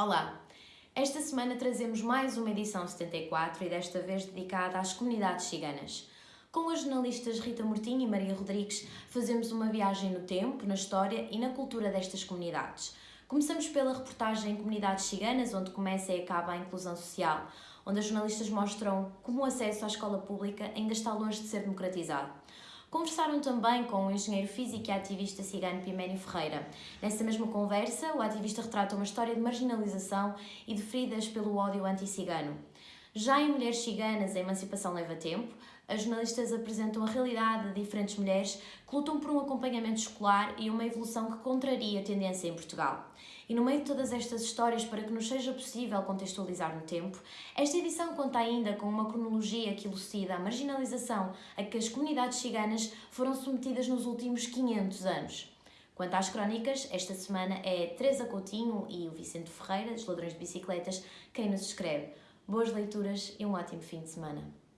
Olá! Esta semana trazemos mais uma edição 74 e desta vez dedicada às comunidades ciganas. Com as jornalistas Rita Mortinho e Maria Rodrigues, fazemos uma viagem no tempo, na história e na cultura destas comunidades. Começamos pela reportagem Comunidades Ciganas, onde começa e acaba a inclusão social, onde as jornalistas mostram como o acesso à escola pública ainda está longe de ser democratizado. Conversaram também com o engenheiro físico e ativista cigano Piménio Ferreira. Nessa mesma conversa, o ativista retrata uma história de marginalização e de feridas pelo ódio anti-cigano. Já em Mulheres Ciganas, a emancipação leva tempo, as jornalistas apresentam a realidade de diferentes mulheres que lutam por um acompanhamento escolar e uma evolução que contraria a tendência em Portugal. E no meio de todas estas histórias, para que nos seja possível contextualizar no tempo, esta edição conta ainda com uma cronologia que elucida a marginalização a que as comunidades ciganas foram submetidas nos últimos 500 anos. Quanto às crónicas, esta semana é Teresa Coutinho e o Vicente Ferreira, dos Ladrões de Bicicletas, quem nos escreve. Boas leituras e um ótimo fim de semana.